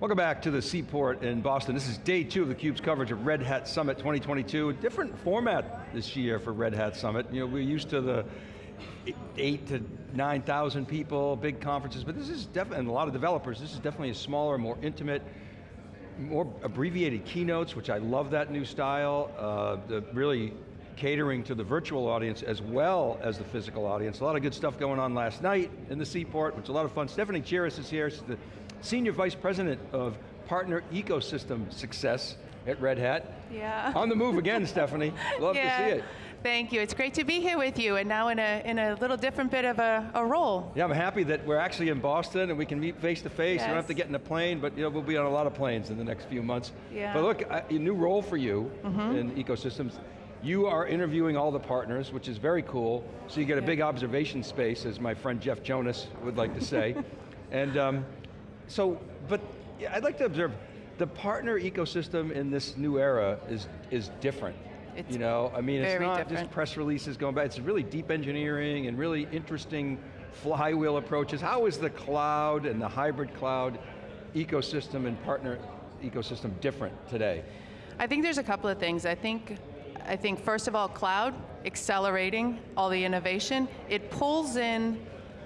Welcome back to the Seaport in Boston. This is day two of theCUBE's coverage of Red Hat Summit 2022. A different format this year for Red Hat Summit. You know, we're used to the eight to 9,000 people, big conferences, but this is definitely, and a lot of developers, this is definitely a smaller, more intimate, more abbreviated keynotes, which I love that new style. Uh, the really catering to the virtual audience as well as the physical audience. A lot of good stuff going on last night in the Seaport, which is a lot of fun. Stephanie Chiras is here, she's the Senior Vice President of Partner Ecosystem Success at Red Hat. Yeah. On the move again, Stephanie. Love yeah. to see it. Thank you, it's great to be here with you, and now in a, in a little different bit of a, a role. Yeah, I'm happy that we're actually in Boston and we can meet face to face. Yes. You don't have to get in a plane, but you know, we'll be on a lot of planes in the next few months. Yeah. But look, a new role for you mm -hmm. in ecosystems. You are interviewing all the partners, which is very cool. So you get a big observation space, as my friend Jeff Jonas would like to say. and um, so, but yeah, I'd like to observe, the partner ecosystem in this new era is, is different. It's you know, I mean, it's not different. just press releases going back, it's really deep engineering and really interesting flywheel approaches. How is the cloud and the hybrid cloud ecosystem and partner ecosystem different today? I think there's a couple of things. I think, I think first of all, cloud, accelerating all the innovation. It pulls in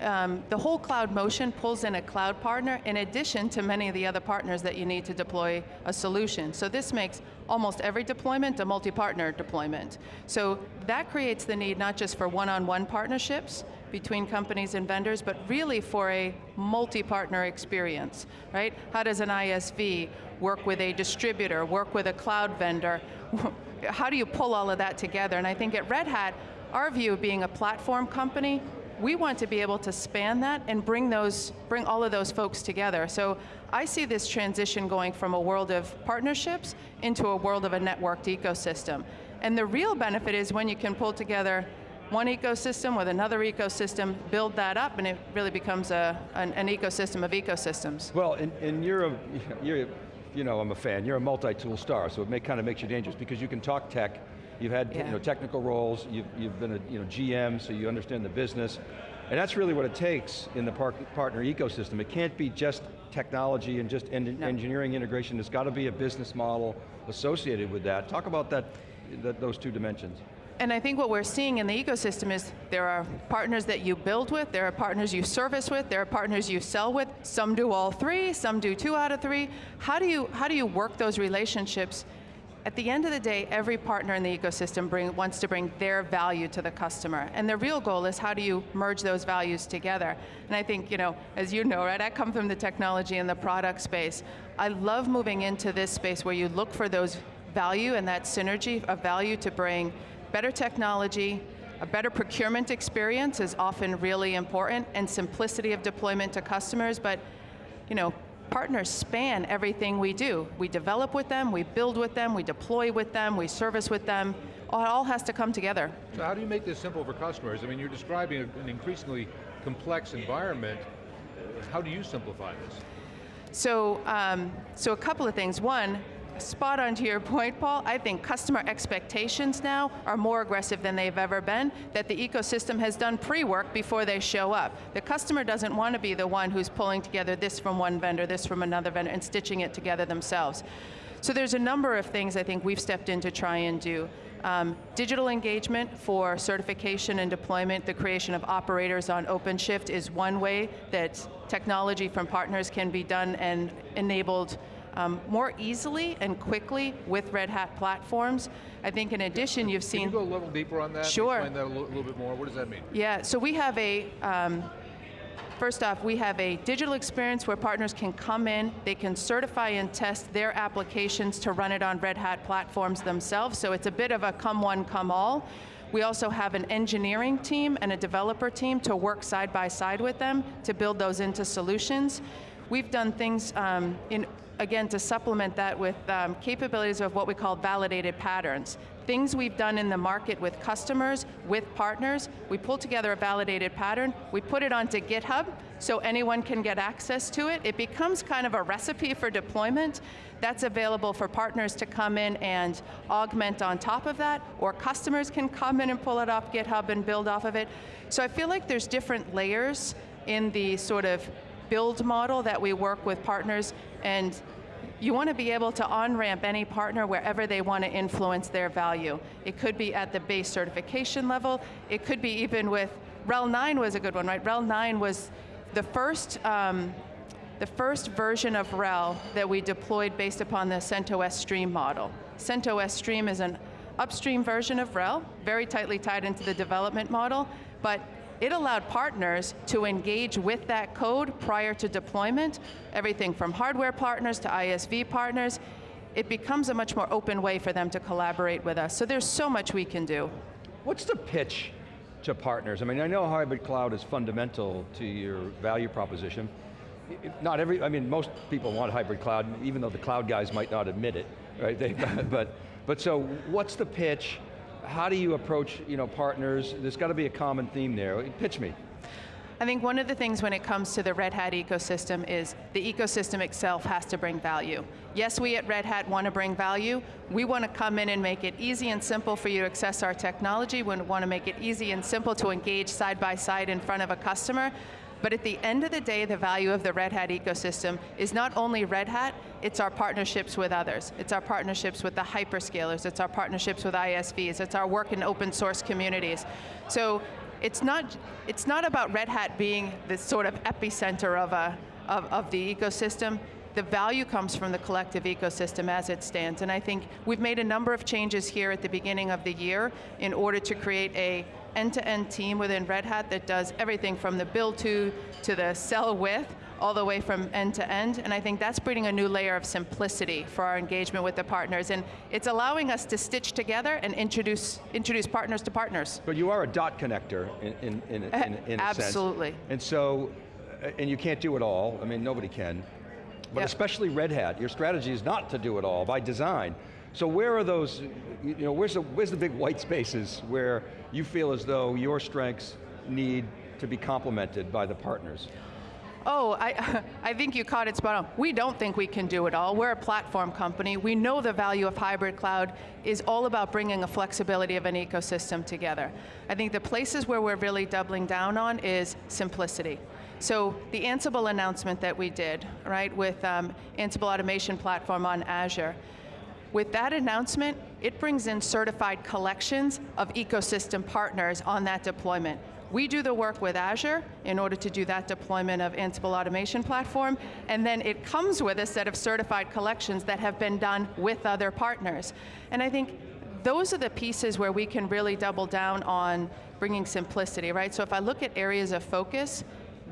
um, the whole cloud motion pulls in a cloud partner in addition to many of the other partners that you need to deploy a solution. So this makes almost every deployment a multi-partner deployment. So that creates the need not just for one-on-one -on -one partnerships between companies and vendors, but really for a multi-partner experience, right? How does an ISV work with a distributor, work with a cloud vendor? How do you pull all of that together? And I think at Red Hat, our view of being a platform company, we want to be able to span that and bring those, bring all of those folks together. So I see this transition going from a world of partnerships into a world of a networked ecosystem. And the real benefit is when you can pull together one ecosystem with another ecosystem, build that up, and it really becomes a, an, an ecosystem of ecosystems. Well, and, and you're, a, you're, you know, I'm a fan, you're a multi-tool star, so it may, kind of makes you dangerous because you can talk tech, You've had yeah. you know, technical roles, you've, you've been a you know, GM, so you understand the business. And that's really what it takes in the par partner ecosystem. It can't be just technology and just en no. engineering integration. There's got to be a business model associated with that. Talk about that, that, those two dimensions. And I think what we're seeing in the ecosystem is there are partners that you build with, there are partners you service with, there are partners you sell with, some do all three, some do two out of three. How do you, how do you work those relationships at the end of the day, every partner in the ecosystem bring, wants to bring their value to the customer. And the real goal is how do you merge those values together? And I think, you know, as you know, right, I come from the technology and the product space. I love moving into this space where you look for those value and that synergy of value to bring better technology, a better procurement experience is often really important, and simplicity of deployment to customers, but you know, partners span everything we do. We develop with them, we build with them, we deploy with them, we service with them. It all has to come together. So how do you make this simple for customers? I mean, you're describing an increasingly complex environment. How do you simplify this? So, um, so a couple of things. One, spot on to your point, Paul. I think customer expectations now are more aggressive than they've ever been, that the ecosystem has done pre-work before they show up. The customer doesn't want to be the one who's pulling together this from one vendor, this from another vendor, and stitching it together themselves. So there's a number of things I think we've stepped in to try and do. Um, digital engagement for certification and deployment, the creation of operators on OpenShift is one way that technology from partners can be done and enabled um, more easily and quickly with Red Hat platforms. I think in addition you've seen- Can you go a little deeper on that? Sure. Explain that a little, little bit more, what does that mean? Yeah, so we have a, um, First off, we have a digital experience where partners can come in, they can certify and test their applications to run it on Red Hat platforms themselves, so it's a bit of a come one, come all. We also have an engineering team and a developer team to work side by side with them to build those into solutions. We've done things um, in again, to supplement that with um, capabilities of what we call validated patterns. Things we've done in the market with customers, with partners, we pull together a validated pattern, we put it onto GitHub, so anyone can get access to it. It becomes kind of a recipe for deployment. That's available for partners to come in and augment on top of that, or customers can come in and pull it off GitHub and build off of it. So I feel like there's different layers in the sort of build model that we work with partners And you want to be able to on-ramp any partner wherever they want to influence their value. It could be at the base certification level, it could be even with, RHEL 9 was a good one, right? RHEL 9 was the first, um, the first version of RHEL that we deployed based upon the CentOS Stream model. CentOS Stream is an upstream version of RHEL, very tightly tied into the development model, but it allowed partners to engage with that code prior to deployment, everything from hardware partners to ISV partners. It becomes a much more open way for them to collaborate with us. So there's so much we can do. What's the pitch to partners? I mean, I know hybrid cloud is fundamental to your value proposition. Not every, I mean, most people want hybrid cloud, even though the cloud guys might not admit it, right? They, but, but so, what's the pitch? How do you approach you know, partners? There's got to be a common theme there. Pitch me. I think one of the things when it comes to the Red Hat ecosystem is the ecosystem itself has to bring value. Yes, we at Red Hat want to bring value. We want to come in and make it easy and simple for you to access our technology. We want to make it easy and simple to engage side by side in front of a customer. But at the end of the day, the value of the Red Hat ecosystem is not only Red Hat, it's our partnerships with others. It's our partnerships with the hyperscalers, it's our partnerships with ISVs, it's our work in open source communities. So it's not, it's not about Red Hat being this sort of epicenter of, a, of, of the ecosystem. The value comes from the collective ecosystem as it stands. And I think we've made a number of changes here at the beginning of the year in order to create a end-to-end team within Red Hat that does everything from the build to, to the sell with, all the way from end to end, and I think that's bringing a new layer of simplicity for our engagement with the partners, and it's allowing us to stitch together and introduce, introduce partners to partners. But you are a dot connector in, in, in, eh, in, in a Absolutely. sense. And so, uh, and you can't do it all, I mean, nobody can. But Yep. especially Red Hat, your strategy is not to do it all by design. So where are those, you know, where's the, where's the big white spaces where you feel as though your strengths need to be complemented by the partners? Oh, I, I think you caught it spot on. We don't think we can do it all. We're a platform company. We know the value of hybrid cloud is all about bringing a flexibility of an ecosystem together. I think the places where we're really doubling down on is simplicity. So the Ansible announcement that we did, right, with um, Ansible Automation Platform on Azure, with that announcement, it brings in certified collections of ecosystem partners on that deployment. We do the work with Azure in order to do that deployment of Ansible Automation Platform, and then it comes with a set of certified collections that have been done with other partners. And I think those are the pieces where we can really double down on bringing simplicity, right? So if I look at areas of focus,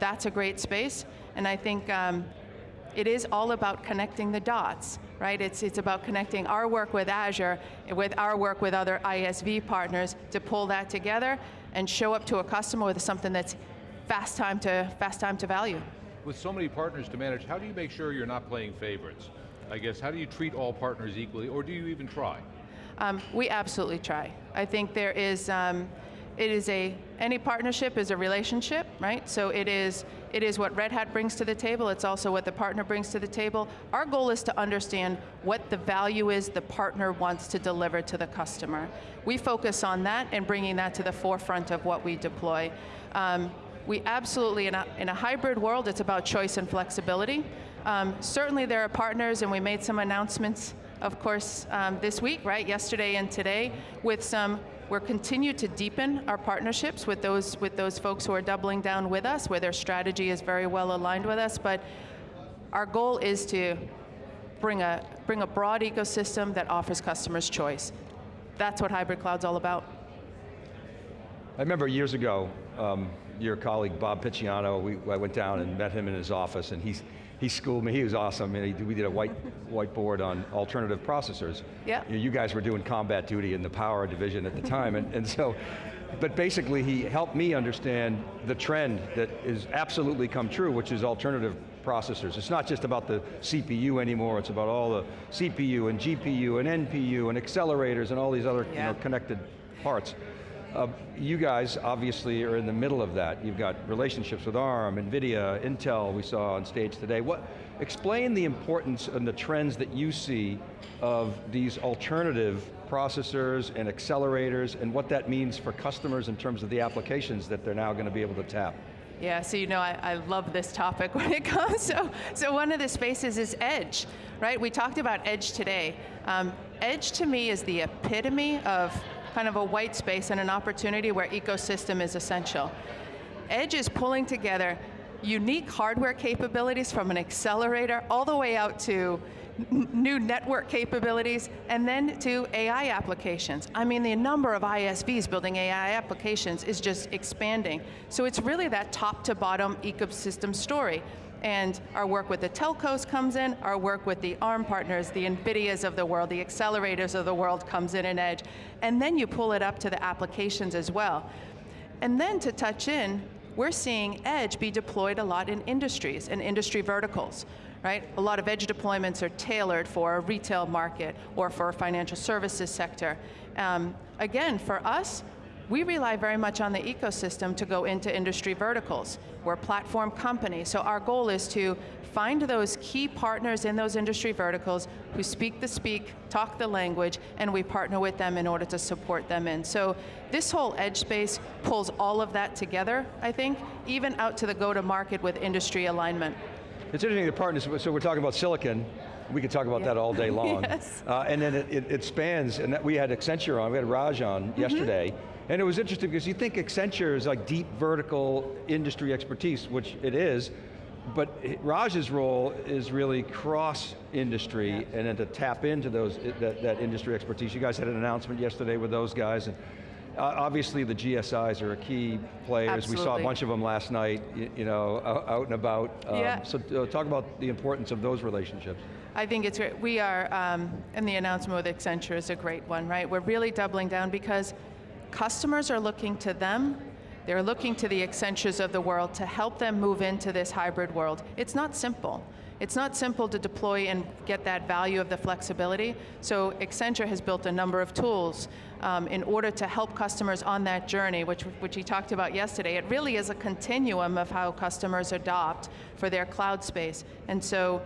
that's a great space, and I think um, it is all about connecting the dots, right? It's, it's about connecting our work with Azure with our work with other ISV partners to pull that together and show up to a customer with something that's fast time to, fast time to value. With so many partners to manage, how do you make sure you're not playing favorites? I guess, how do you treat all partners equally, or do you even try? Um, we absolutely try. I think there is, um, it is a, any partnership is a relationship, right? So it is, it is what Red Hat brings to the table, it's also what the partner brings to the table. Our goal is to understand what the value is the partner wants to deliver to the customer. We focus on that and bringing that to the forefront of what we deploy. Um, we absolutely, in a, in a hybrid world, it's about choice and flexibility. Um, certainly there are partners, and we made some announcements, of course, um, this week, right, yesterday and today, with some, we're continue to deepen our partnerships with those, with those folks who are doubling down with us, where their strategy is very well aligned with us, but our goal is to bring a, bring a broad ecosystem that offers customers choice. That's what hybrid cloud's all about. I remember years ago, um, your colleague Bob Picciano, we, I went down and met him in his office and he's, he schooled me, he was awesome, and he, we did a white, whiteboard on alternative processors. Yeah. You, you guys were doing combat duty in the power division at the time, and, and so, but basically he helped me understand the trend that is absolutely come true, which is alternative processors. It's not just about the CPU anymore, it's about all the CPU and GPU and NPU and accelerators and all these other you know, connected parts. Uh, you guys obviously are in the middle of that. You've got relationships with ARM, NVIDIA, Intel we saw on stage today. What, explain the importance and the trends that you see of these alternative processors and accelerators and what that means for customers in terms of the applications that they're now going to be able to tap. Yeah, so you know I, I love this topic when it comes. So, so one of the spaces is edge, right? We talked about edge today. Um, edge to me is the epitome of kind of a white space and an opportunity where ecosystem is essential. Edge is pulling together unique hardware capabilities from an accelerator all the way out to new network capabilities and then to AI applications. I mean, the number of ISVs building AI applications is just expanding. So it's really that top to bottom ecosystem story. And our work with the telcos comes in, our work with the ARM partners, the NVIDIAs of the world, the accelerators of the world comes in in Edge. And then you pull it up to the applications as well. And then to touch in, we're seeing Edge be deployed a lot in industries and industry verticals, right? A lot of Edge deployments are tailored for a retail market or for a financial services sector. Um, again, for us, we rely very much on the ecosystem to go into industry verticals. We're a platform company, so our goal is to find those key partners in those industry verticals who speak the speak, talk the language, and we partner with them in order to support them in. So this whole edge space pulls all of that together, I think, even out to the go-to-market with industry alignment. It's interesting, the partners, so we're talking about silicon, we could talk about Yeah. that all day long. Yes. Uh, and then it, it, it spans, and that we had Accenture on, we had Raj on Mm-hmm. yesterday, and it was interesting because you think Accenture is like deep vertical industry expertise, which it is, but Raj's role is really cross-industry, and then to tap into those, that, that industry expertise. You guys had an announcement yesterday with those guys, and obviously the GSIs are a key players. We saw a bunch of them last night, you, you know, out, out and about. Um, Yeah. So uh, talk about the importance of those relationships. I think it's great. We are, um, and the announcement with Accenture is a great one, right? We're really doubling down because customers are looking to them. They're looking to the Accentures of the world to help them move into this hybrid world. It's not simple. It's not simple to deploy and get that value of the flexibility. So Accenture has built a number of tools um, in order to help customers on that journey, which, which he talked about yesterday. It really is a continuum of how customers adopt for their cloud space. And so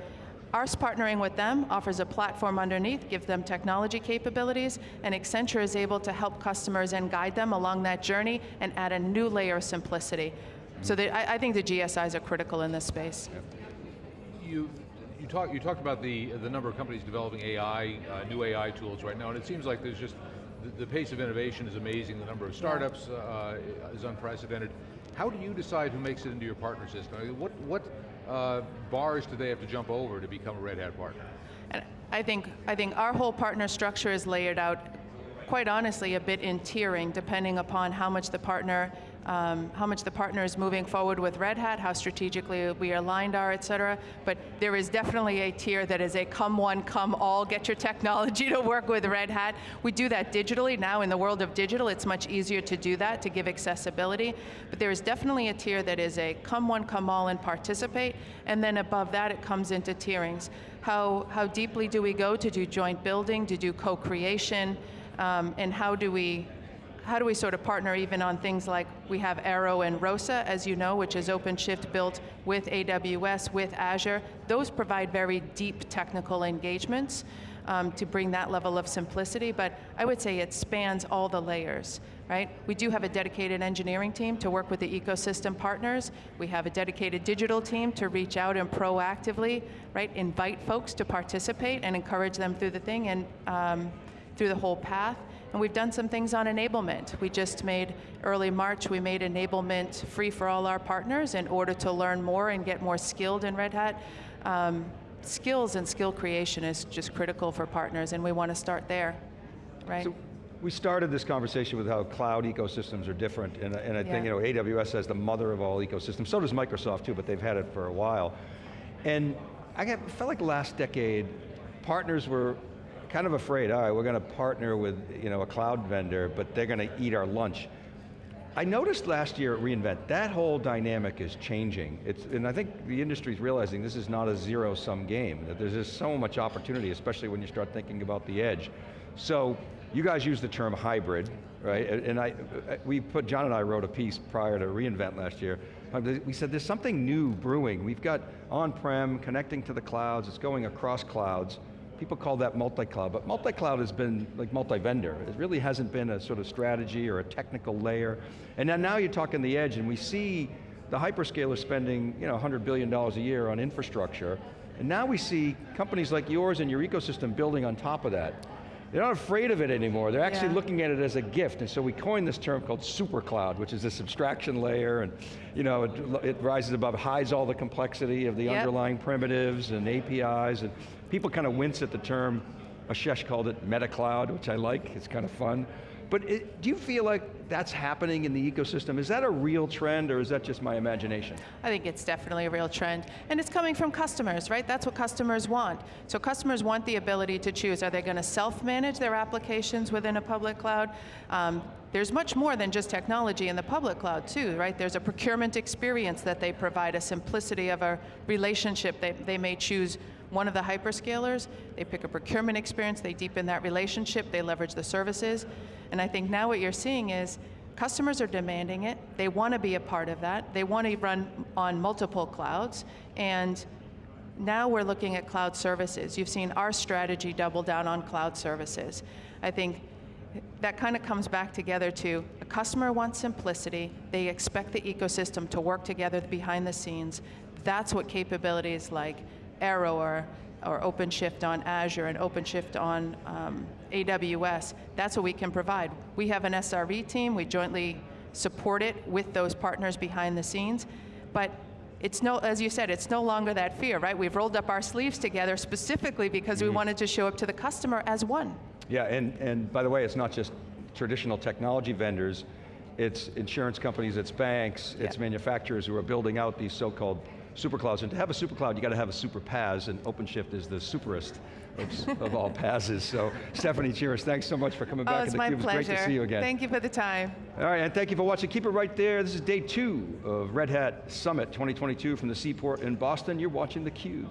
us partnering with them offers a platform underneath, gives them technology capabilities, and Accenture is able to help customers and guide them along that journey and add a new layer of simplicity. So the, I, I think the GSIs are critical in this space. You, you, talk, you talked about the, the number of companies developing AI, uh, new AI tools right now, and it seems like there's just, the, the pace of innovation is amazing, the number of startups uh, is unprecedented. How do you decide who makes it into your partner system? What, what uh, bars do they have to jump over to become a Red Hat partner? And I think, I think our whole partner structure is layered out, quite honestly, a bit in tiering, depending upon how much the partner, um, how much the partner is moving forward with Red Hat, how strategically we aligned are, et cetera. But there is definitely a tier that is a come one, come all, get your technology to work with Red Hat. We do that digitally. Now in the world of digital, it's much easier to do that, to give accessibility. But there is definitely a tier that is a come one, come all and participate. And then above that, it comes into tierings. How, how deeply do we go to do joint building, to do co-creation, um, and how do we how do we sort of partner even on things like we have ARO and ROSA, as you know, which is OpenShift built with AWS, with Azure. Those provide very deep technical engagements um, to bring that level of simplicity, but I would say it spans all the layers, right? We do have a dedicated engineering team to work with the ecosystem partners. We have a dedicated digital team to reach out and proactively, right, invite folks to participate and encourage them through the thing and um, through the whole path. And we've done some things on enablement. We just made, early March, we made enablement free for all our partners in order to learn more and get more skilled in Red Hat. Um, skills and skill creation is just critical for partners, and we want to start there, right? So we started this conversation with how cloud ecosystems are different, and, and I think you know AWS has the mother of all ecosystems. So does Microsoft too, but they've had it for a while. And I got, felt like last decade, partners were kind of afraid. All right, we're going to partner with you know a cloud vendor, but they're going to eat our lunch. I noticed last year at reInvent, that whole dynamic is changing. It's, and I think the industry's realizing this is not a zero-sum game, that there's just so much opportunity, especially when you start thinking about the edge. So, you guys use the term hybrid, right? And I, we put, John and I wrote a piece prior to reInvent last year. Um, We said there's something new brewing. We've got on-prem, connecting to the clouds, it's going across clouds. People call that multi-cloud, but multi-cloud has been like multi-vendor. It really hasn't been a sort of strategy or a technical layer. And then now you're talking the edge, and we see the hyperscaler spending you know, $100 billion a year on infrastructure, and now we see companies like yours and your ecosystem building on top of that. They're not afraid of it anymore. They're actually Yeah. looking at it as a gift, and so we coined this term called super cloud, which is this abstraction layer, and you know, it, it rises above, hides all the complexity of the Yep. underlying primitives and APIs, and people kind of wince at the term, Ashesh called it meta cloud, which I like, it's kind of fun. But it, do you feel like that's happening in the ecosystem? Is that a real trend, or is that just my imagination? I think it's definitely a real trend. And it's coming from customers, right? That's what customers want. So customers want the ability to choose. Are they going to self-manage their applications within a public cloud? Um, there's much more than just technology in the public cloud too, right? There's a procurement experience that they provide, a simplicity of a relationship. They, they may choose one of the hyperscalers, they pick a procurement experience, they deepen that relationship, they leverage the services. And I think now what you're seeing is Customers are demanding it. They want to be a part of that. They want to run on multiple clouds. And now we're looking at cloud services. You've seen our strategy double down on cloud services. I think that kind of comes back together to a customer wants simplicity. They expect the ecosystem to work together behind the scenes. That's what capabilities like ARO or, or OpenShift on Azure and OpenShift on um, AWS, that's what we can provide. We have an SRE team, we jointly support it with those partners behind the scenes, but it's no, as you said, it's no longer that fear, right? We've rolled up our sleeves together specifically because we wanted to show up to the customer as one. Yeah, and, and by the way, it's not just traditional technology vendors, it's insurance companies, it's banks, it's manufacturers who are building out these so-called superclouds. And to have a supercloud, you got to have a super PaaS, and OpenShift is the superest of, of all PaaSes. So Stephanie Chiras, thanks so much for coming Oh, back it's in my theCUBE. It's pleasure. great to see you again. Thank you for the time. All right, and thank you for watching. Keep it right there. This is day two of Red Hat Summit 2022 from the Seaport in Boston. You're watching theCUBE.